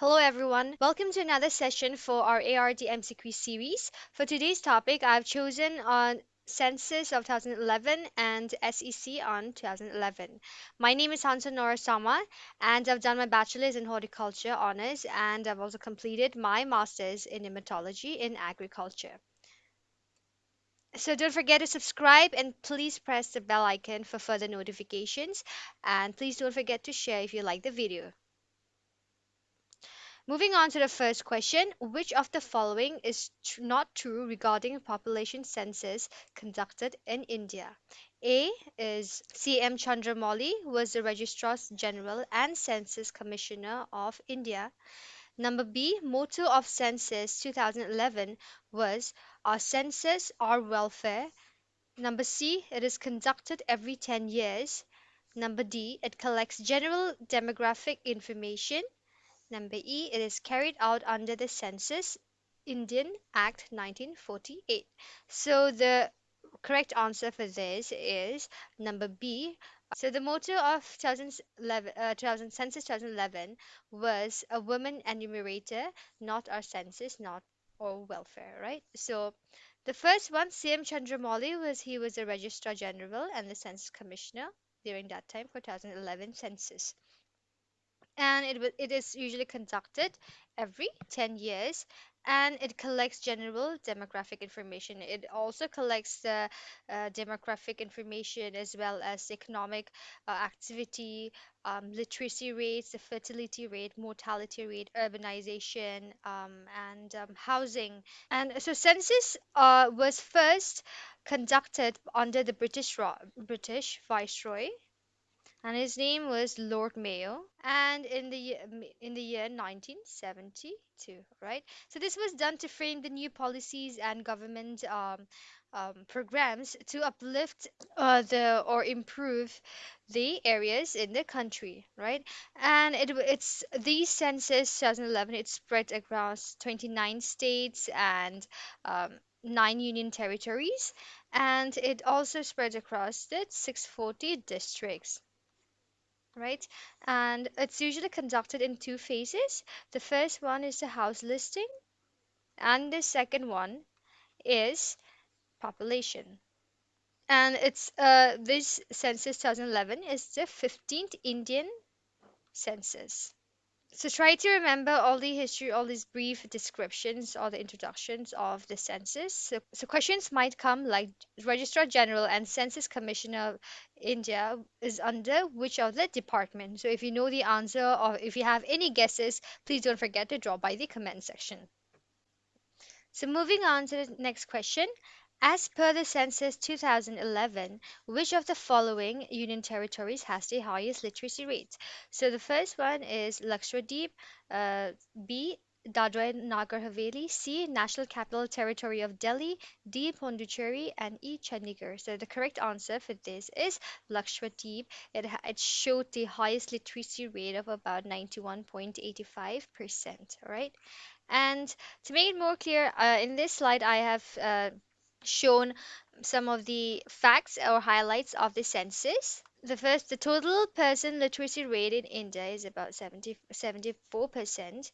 Hello, everyone. Welcome to another session for our ART MCQ series. For today's topic, I've chosen on Census of 2011 and SEC on 2011. My name is Hansa Nora Sama, and I've done my bachelor's in horticulture honors, and I've also completed my master's in nematology in agriculture. So don't forget to subscribe and please press the bell icon for further notifications. And please don't forget to share if you like the video. Moving on to the first question, which of the following is tr- not true regarding population census conducted in India? A is C.M. Chandramouli was the Registrar General and Census Commissioner of India. Number B, motto of census 2011 was Our census, our welfare. Number C, it is conducted every 10 years. Number D, it collects general demographic information. Number E, it is carried out under the Census Indian Act 1948. So the correct answer for this is number B. So the motto of 2011, uh, 2000, Census 2011 was a woman enumerator, not our census, not our welfare, right? So the first one, CM Chandramouli, was he was the Registrar General and the Census Commissioner during that time for 2011 census and it, it is usually conducted every 10 years and it collects general demographic information. It also collects the uh, demographic information as well as economic uh, activity um, literacy rates the fertility rate mortality rate urbanization um, and um, housing. And so census uh, was first conducted under the british Ro- british viceroy and his name was Lord Mayo, and in the in the year 1972, right? So this was done to frame the new policies and government um, um, programs to uplift uh, the or improve the areas in the country, right? And it it's the census 2011 it spread across 29 states and um, nine union territories, and it also spread across the 640 districts right? And it's usually conducted in two phases. The first one is the house listing, and the second one is population. And it's uh, this census 2011 is the 15th Indian census. So try to remember all the history, all these brief descriptions or the introductions of the census. So, so questions might come like Registrar General and Census Commissioner of India is under which of the department? So if you know the answer or if you have any guesses, please don't forget to drop by the comment section. So moving on to the next question. As per the census 2011, which of the following union territories has the highest literacy rate? So the first one is Lakshadweep, uh, B. Dadra Nagar Haveli, C. National Capital Territory of Delhi, D. Pondicherry, and E. Chandigarh. So the correct answer for this is Lakshadweep. It, it showed the highest literacy rate of about 91.85%. All right. And to make it more clear, uh, in this slide, I have uh, shown some of the facts or highlights of the census. The first, the total person literacy rate in India is about 70, 74%,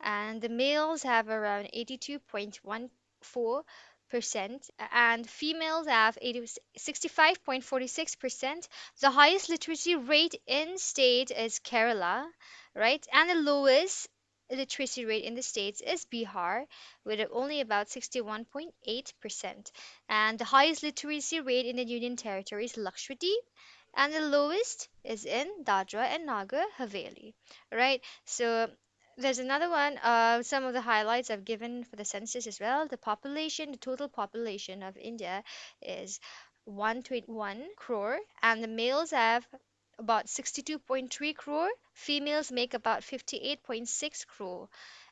and the males have around 82.14%, and females have 80, 65.46%. The highest literacy rate in state is Kerala, right? And the lowest literacy rate in the states is Bihar with only about 61.8%. And the highest literacy rate in the Union Territory is Lakshadweep, and the lowest is in Dadra and Nagar Haveli, right? So there's another one. Uh, some of the highlights I've given for the census as well. The population, the total population of India is 121 crore, and the males have about 62.3 crore. Females make about 58.6 crore.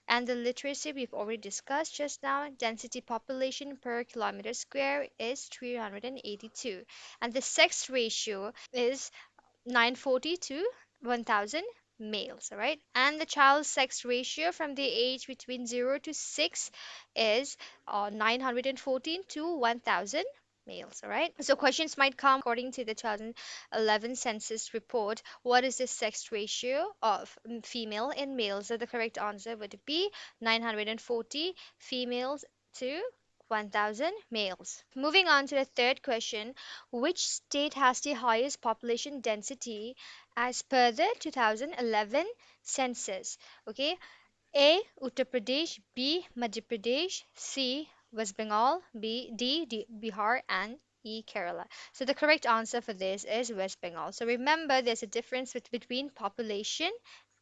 And the literacy we've already discussed just now, density population per kilometer square is 382. And the sex ratio is 940 to 1000 males, all right? And the child sex ratio from the age between 0 to 6 is uh, 914 to 1000 males. All right. So questions might come according to the 2011 census report. What is the sex ratio of female and males? So the correct answer would be 940 females to 1000 males. Moving on to the third question, which state has the highest population density as per the 2011 census? Okay, A. Uttar Pradesh, B. Madhya Pradesh, C. West Bengal, B. D. D. Bihar, and E. Kerala. So the correct answer for this is West Bengal. So remember, there's a difference bet- between population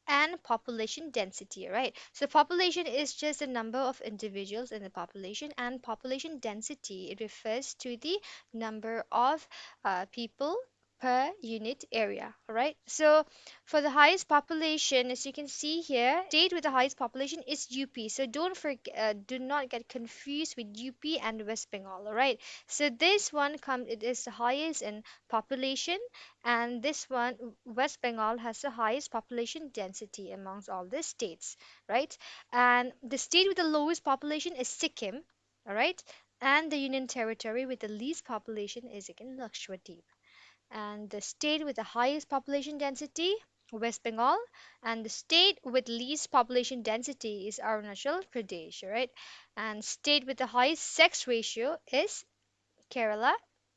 and population density, right? So population is just the number of individuals in the population, and population density it refers to the number of uh, people per unit area, all right? So for the highest population, as you can see here, state with the highest population is UP. So don't forget, uh, do not get confused with UP and West Bengal, all right? So this one comes, it is the highest in population and this one, West Bengal, has the highest population density amongst all the states, right? And the state with the lowest population is Sikkim, all right? And the Union Territory with the least population is again Lakshadweep. And the state with the highest population density, West Bengal, and the state with least population density is Arunachal Pradesh, right? And state with the highest sex ratio is Kerala,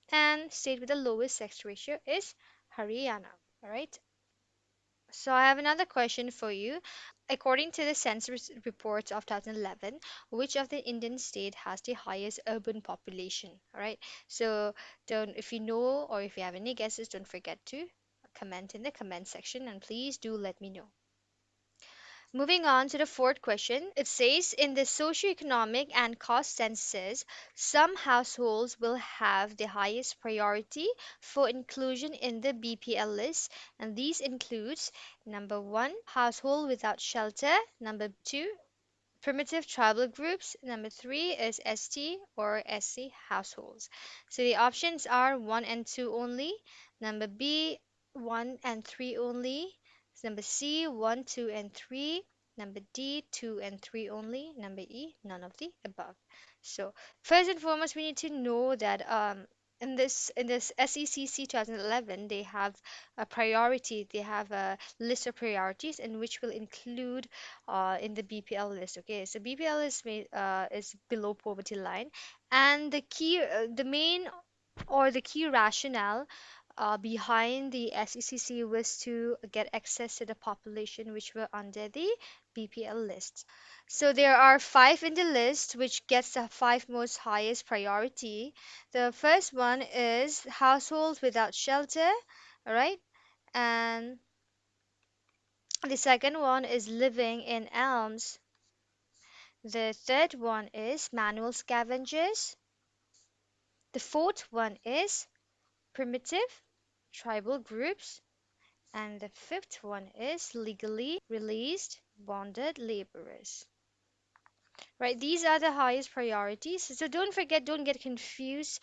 and state with the lowest sex ratio is Haryana. All right. So I have another question for you. According to the census reports of 2011, which of the Indian state has the highest urban population? All right. So don't, if you know or if you have any guesses, don't forget to comment in the comment section and please do let me know. Moving on to the fourth question, it says in the socioeconomic and caste census, some households will have the highest priority for inclusion in the BPL list, and these includes number one, household without shelter, number two, primitive tribal groups, number three is ST or SC households. So the options are one and two only, number B, one and three only, Number C, 1, 2, and 3. Number D, 2 and 3 only. Number E, none of the above. So, first and foremost, we need to know that um, in this in this SECC 2011, they have a priority. They have a list of priorities and which will include uh, in the BPL list. Okay, so BPL is uh, is below poverty line, and the key, uh, the main or the key rationale uh, behind the SECC was to get access to the population which were under the BPL list. So there are five in the list which gets the five most highest priority. The first one is households without shelter, all right? And the second one is living in elms. The third one is manual scavengers. The fourth one is primitive tribal groups. And the fifth one is legally released bonded laborers. Right, these are the highest priorities. So don't forget, don't get confused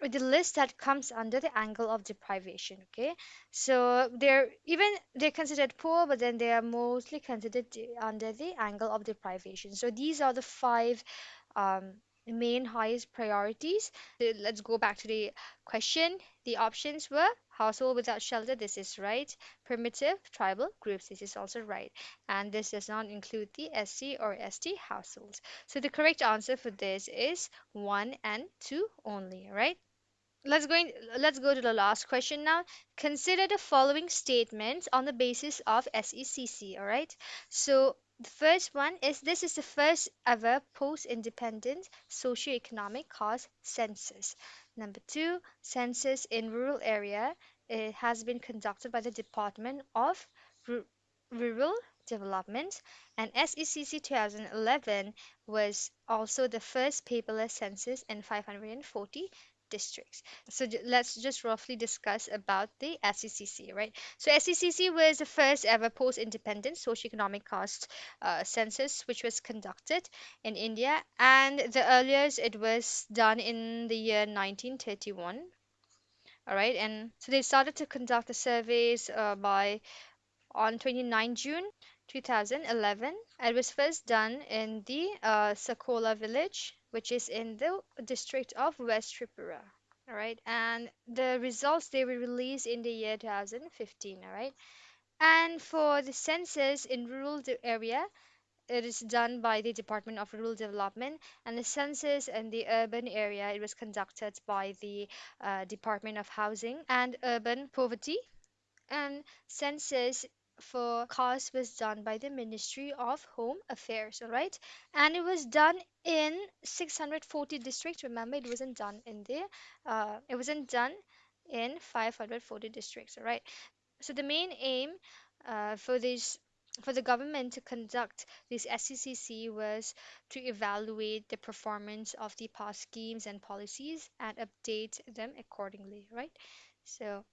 with the list that comes under the angle of deprivation. Okay, so they're even they're considered poor, but then they are mostly considered under the angle of deprivation. So these are the five um, main highest priorities. Let's go back to the question. The options were household without shelter, this is right. Primitive tribal groups, this is also right. And this does not include the SC or ST households. So the correct answer for this is 1 and 2 only, right? Let's go in, let's go to the last question now. Consider the following statements on the basis of SECC, all right? So the first one is this is the first ever post-independent socioeconomic caste census. Number two, census in rural area. It has been conducted by the Department of Ru- Rural Development, and SECC 2011 was also the first paperless census in 540 districts. So let's just roughly discuss about the SECC, right? So SECC was the first ever post-independent socioeconomic caste uh, census which was conducted in India, and the earliest it was done in the year 1931. All right, and so they started to conduct the surveys uh, by on 29 June 2011. It was first done in the uh, Sankhola village, which is in the district of West Tripura. All right, and the results they were released in the year 2015. All right, and for the census in rural area, it is done by the Department of Rural Development, and the census in the urban area it was conducted by the uh, Department of Housing and Urban Poverty, and census for caste was done by the Ministry of Home Affairs, all right? And it was done in 640 districts. Remember, it wasn't done in the uh, it wasn't done in 540 districts, all right? So the main aim uh, for this for the government to conduct this SECC was to evaluate the performance of the past schemes and policies and update them accordingly, right? So,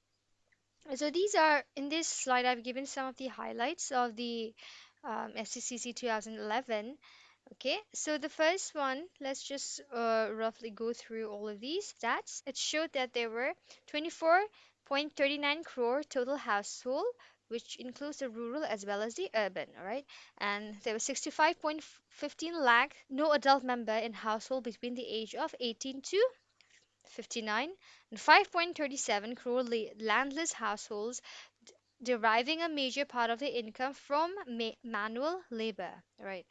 so these are in this slide I've given some of the highlights of the um, SECC 2011 Okay, so the first one, let's just uh, roughly go through all of these stats. It showed that there were 24.39 crore total household, which includes the rural as well as the urban, all right? And there were 65.15 lakh no adult member in household between the age of 18 to 59 and 5.37 crore landless households deriving a major part of their income from ma- manual labor, right?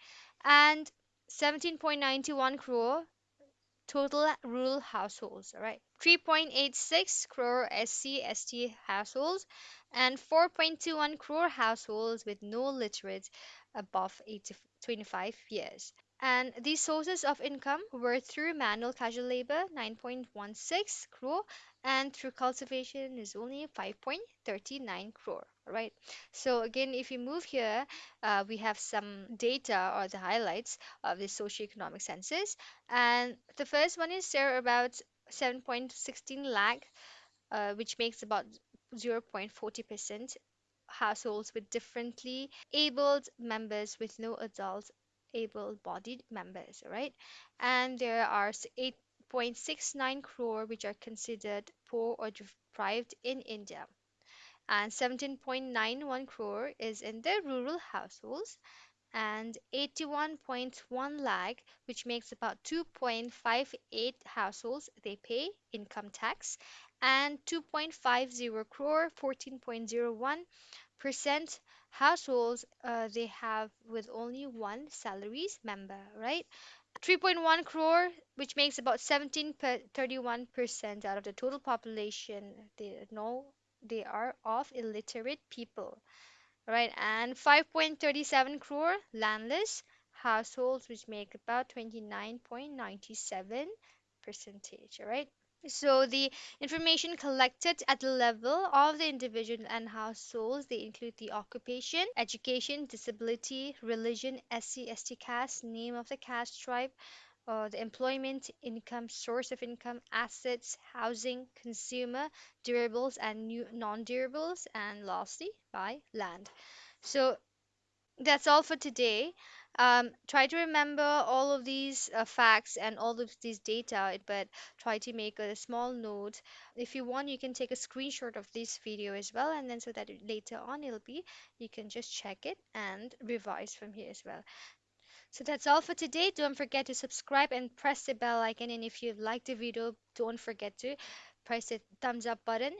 And 17.91 crore total rural households, right? 3.86 crore SC ST households and 4.21 crore households with no literate above 80, 25 years. And these sources of income were through manual casual labor, 9.16 crore, and through cultivation is only 5.39 crore, right? So again, if you move here, uh, we have some data or the highlights of the socioeconomic census. And the first one is there about 7.16 lakh, uh, which makes about 0.40% households with differently abled members with no adult able-bodied members, right? And there are 8.69 crore which are considered poor or deprived in India. And 17.91 crore is in the rural households and 81.1 lakh, which makes about 2.58 households, they pay income tax, and 2.50 crore, 14.01 percent households uh, they have with only one salaries member, right? 3.1 crore, which makes about 17 per 31% out of the total population, they know they are of illiterate people, right? And 5.37 crore landless households, which make about 29.97 percentage, all right? So the information collected at the level of the individual and households, they include the occupation, education, disability, religion, SC, ST caste, name of the caste tribe, uh, the employment, income, source of income, assets, housing, consumer, durables and new non-durables, and lastly by land. So that's all for today. Um, try to remember all of these uh, facts and all of these data, but try to make a small note. If you want, you can take a screenshot of this video as well, and then so that later on it'll be, you can just check it and revise from here as well. So that's all for today. Don't forget to subscribe and press the bell icon. And if you like the video, don't forget to press the thumbs up button